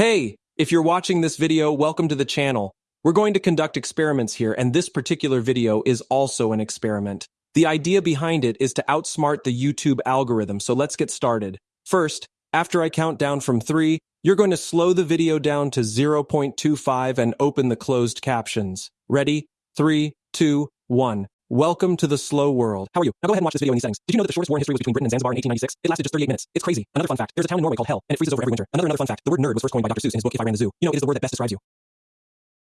Hey, if you're watching this video, welcome to the channel. We're going to conduct experiments here, and this particular video is also an experiment. The idea behind it is to outsmart the YouTube algorithm, so let's get started. First, after I count down from 3, you're going to slow the video down to 0.25 and open the closed captions. Ready? 3, 2, 1. Welcome to the slow world. How are you? Now go ahead and watch this video in these settings. Did you know that the shortest war history was between Britain and Zanzibar in 1896? It lasted just 38 minutes. It's crazy. Another fun fact. There's a town in Norway called Hell, and it freezes over every winter. Another another fun fact. The word nerd was first coined by Dr. Seuss in his book If I Ran the Zoo. You know, it is the word that best describes you.